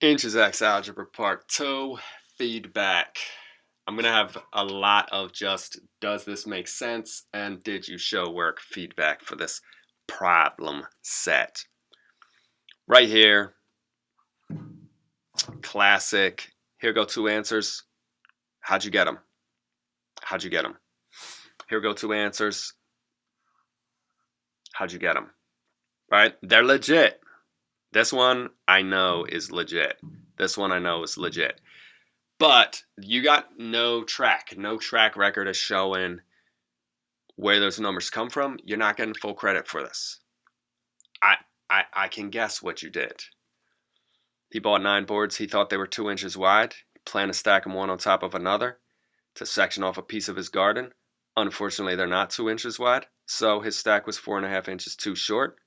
Inches X Algebra Part 2, feedback. I'm going to have a lot of just, does this make sense? And did you show work feedback for this problem set? Right here, classic. Here go two answers. How'd you get them? How'd you get them? Here go two answers. How'd you get them? Right? They're legit. This one I know is legit. This one I know is legit. But you got no track, no track record of showing where those numbers come from. You're not getting full credit for this. I, I, I can guess what you did. He bought nine boards. He thought they were two inches wide. He planned to stack them one on top of another to section off a piece of his garden. Unfortunately, they're not two inches wide, so his stack was four and a half inches too short.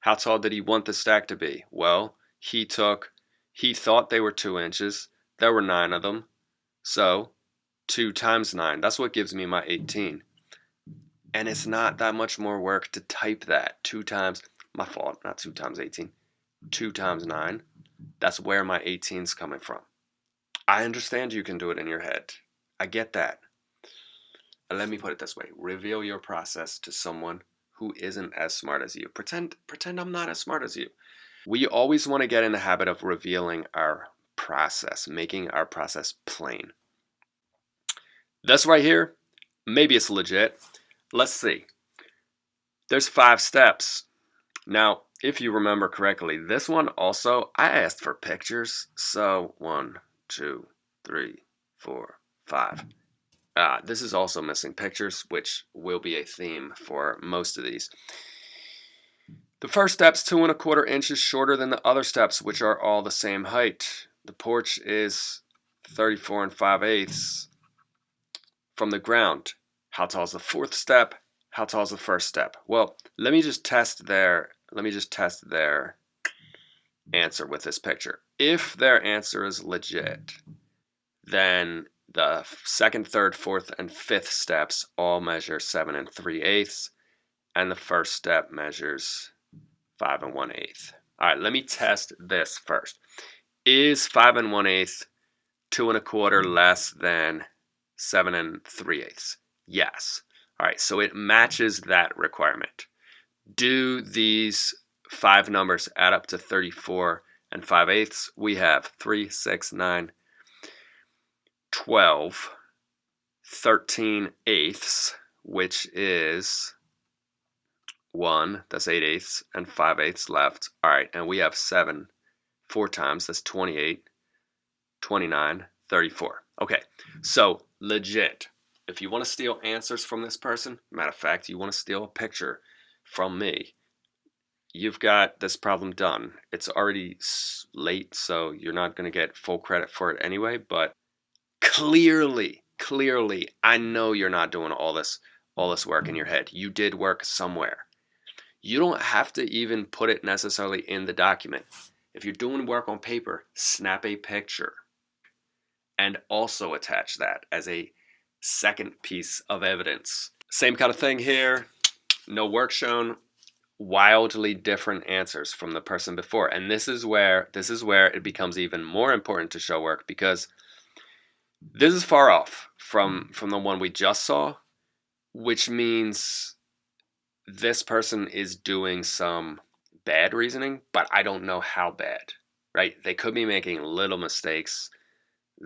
How tall did he want the stack to be? Well, he took, he thought they were two inches. There were nine of them. So, two times nine. That's what gives me my 18. And it's not that much more work to type that. Two times, my fault, not two times 18. Two times nine. That's where my 18's coming from. I understand you can do it in your head. I get that. let me put it this way. Reveal your process to someone who isn't as smart as you. Pretend pretend I'm not as smart as you. We always want to get in the habit of revealing our process, making our process plain. This right here, maybe it's legit. Let's see. There's five steps. Now, if you remember correctly, this one also, I asked for pictures. So one, two, three, four, five. Uh, this is also missing pictures, which will be a theme for most of these. The first step's two and a quarter inches shorter than the other steps, which are all the same height. The porch is 34 and 5 eighths from the ground. How tall is the fourth step? How tall is the first step? Well, let me just test their let me just test their answer with this picture. If their answer is legit, then the second, third, fourth, and fifth steps all measure 7 and 3 eighths, and the first step measures 5 and 1 eighth. All right, let me test this first. Is 5 and 1 eighth 2 and a quarter less than 7 and 3 eighths? Yes. All right, so it matches that requirement. Do these five numbers add up to 34 and 5 eighths? We have 3, 6, 9, 12 13 eighths, which is 1, that's 8 eighths, and 5 eighths left. All right, and we have 7 four times, that's 28, 29, 34. Okay, so legit. If you want to steal answers from this person, matter of fact, you want to steal a picture from me, you've got this problem done. It's already late, so you're not going to get full credit for it anyway, but clearly, clearly, I know you're not doing all this all this work in your head. You did work somewhere. You don't have to even put it necessarily in the document. If you're doing work on paper, snap a picture and also attach that as a second piece of evidence. Same kind of thing here. No work shown, wildly different answers from the person before. And this is where this is where it becomes even more important to show work because this is far off from from the one we just saw, which means this person is doing some bad reasoning, but I don't know how bad. Right? They could be making little mistakes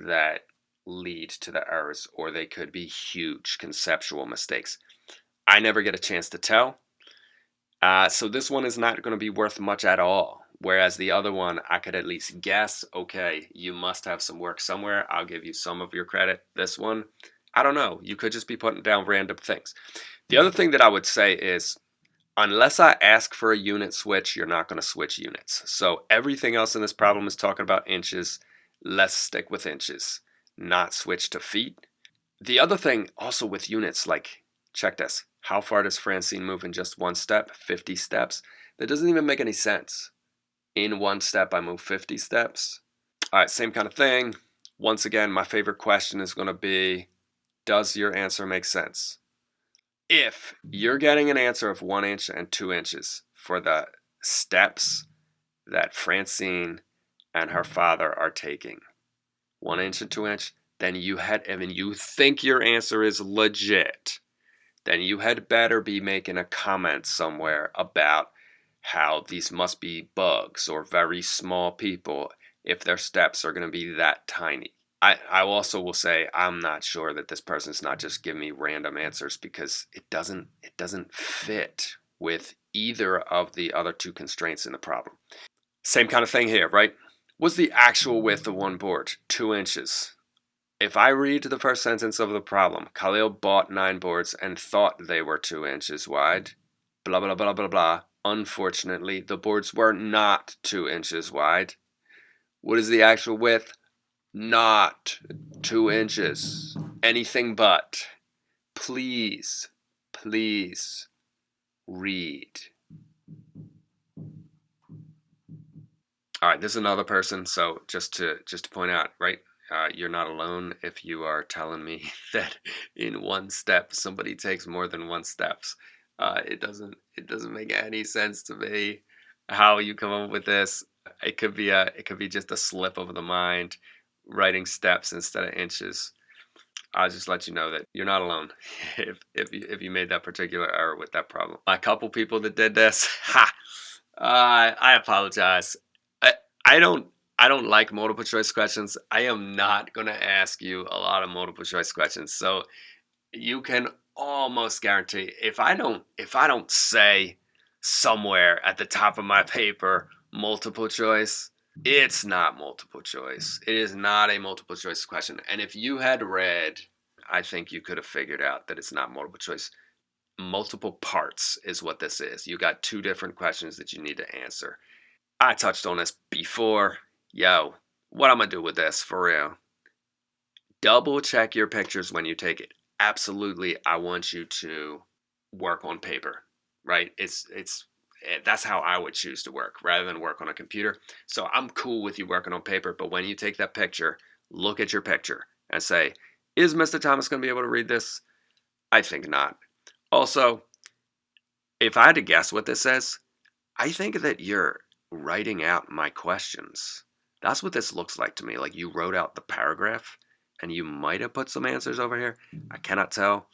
that lead to the errors, or they could be huge conceptual mistakes. I never get a chance to tell. Uh, so this one is not going to be worth much at all. Whereas the other one, I could at least guess, okay, you must have some work somewhere. I'll give you some of your credit. This one, I don't know. You could just be putting down random things. The other mm-hmm. thing that I would say is, unless I ask for a unit switch, you're not going to switch units. So everything else in this problem is talking about inches. Let's stick with inches, not switch to feet. The other thing also with units, like, check this. How far does Francine move in just one step? 50 steps. That doesn't even make any sense in one step I move 50 steps. All right, same kind of thing. Once again, my favorite question is going to be, does your answer make sense? If you're getting an answer of one inch and two inches for the steps that Francine and her father are taking one inch and two inch, then you had, and you think your answer is legit, then you had better be making a comment somewhere about how these must be bugs or very small people if their steps are going to be that tiny. I, I also will say I'm not sure that this person's not just giving me random answers because it doesn't it doesn't fit with either of the other two constraints in the problem. Same kind of thing here, right? Was the actual width of one board two inches? If I read the first sentence of the problem, Khalil bought nine boards and thought they were two inches wide, blah blah blah blah blah. Unfortunately, the boards were not two inches wide. What is the actual width? Not two inches. Anything but. Please, please read. All right, this is another person. So just to just to point out, right? Uh, you're not alone if you are telling me that in one step somebody takes more than one steps. Uh, it doesn't it doesn't make any sense to me how you come up with this. It could be a it could be just a slip of the mind, writing steps instead of inches. I'll just let you know that you're not alone if if you, if you made that particular error with that problem. A couple people that did this, ha, uh, I apologize. I I don't I don't like multiple choice questions. I am not gonna ask you a lot of multiple choice questions. So you can almost guarantee if I don't if I don't say somewhere at the top of my paper multiple choice, it's not multiple choice. It is not a multiple choice question. And if you had read, I think you could have figured out that it's not multiple choice. Multiple parts is what this is. You got two different questions that you need to answer. I touched on this before. Yo, what I'm gonna do with this for real? Double check your pictures when you take it absolutely I want you to work on paper, right? It's it's eh, that's how I would choose to work rather than work on a computer. So I'm cool with you working on paper, but when you take that picture, look at your picture and say, is Mr. Thomas going to be able to read this? I think not. Also, if I had to guess what this says, I think that you're writing out my questions. That's what this looks like to me. Like you wrote out the paragraph and you might have put some answers over here. I cannot tell.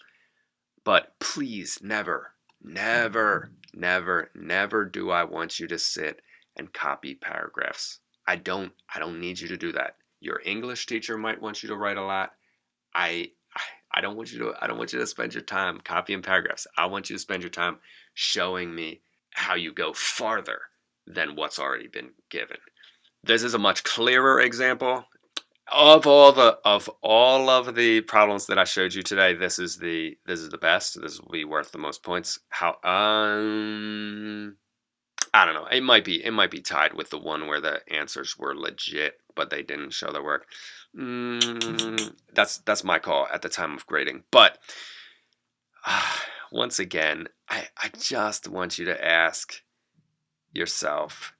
But please, never, never, never, never do I want you to sit and copy paragraphs. I don't I don't need you to do that. Your English teacher might want you to write a lot. I I don't want you to I don't want you to spend your time copying paragraphs. I want you to spend your time showing me how you go farther than what's already been given. This is a much clearer example of all the of all of the problems that I showed you today, this is the this is the best. This will be worth the most points. How um I don't know. It might be it might be tied with the one where the answers were legit, but they didn't show their work. Mm, that's that's my call at the time of grading. But uh, once again, I I just want you to ask yourself,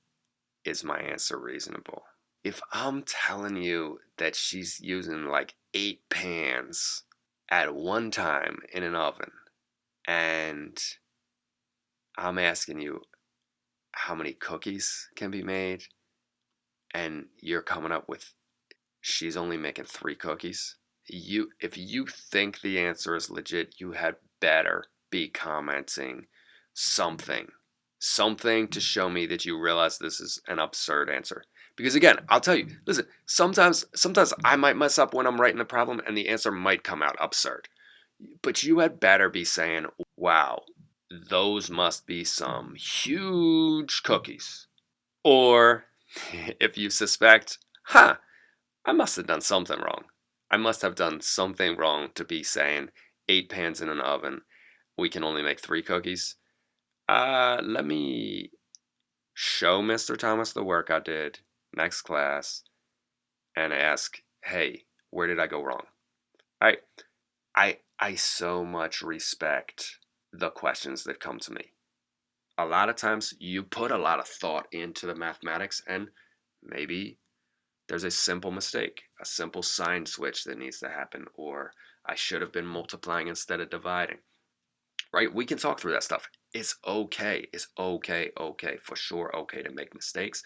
is my answer reasonable? If I'm telling you that she's using like eight pans at one time in an oven, and I'm asking you how many cookies can be made, and you're coming up with she's only making three cookies, you if you think the answer is legit, you had better be commenting something. Something to show me that you realize this is an absurd answer. Because again, I'll tell you, listen, sometimes sometimes I might mess up when I'm writing the problem and the answer might come out absurd. But you had better be saying, wow, those must be some huge cookies. Or if you suspect, huh, I must have done something wrong. I must have done something wrong to be saying eight pans in an oven, we can only make three cookies. Uh, let me show Mr. Thomas the work I did next class and ask, hey, where did I go wrong? I, I, I so much respect the questions that come to me. A lot of times you put a lot of thought into the mathematics and maybe there's a simple mistake, a simple sign switch that needs to happen, or I should have been multiplying instead of dividing. Right? We can talk through that stuff. It's okay. It's okay, okay, for sure okay to make mistakes.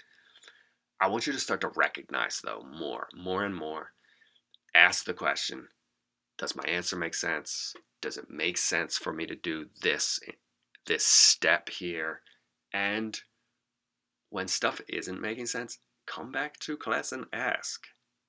I want you to start to recognize, though, more, more and more. Ask the question Does my answer make sense? Does it make sense for me to do this, this step here? And when stuff isn't making sense, come back to class and ask.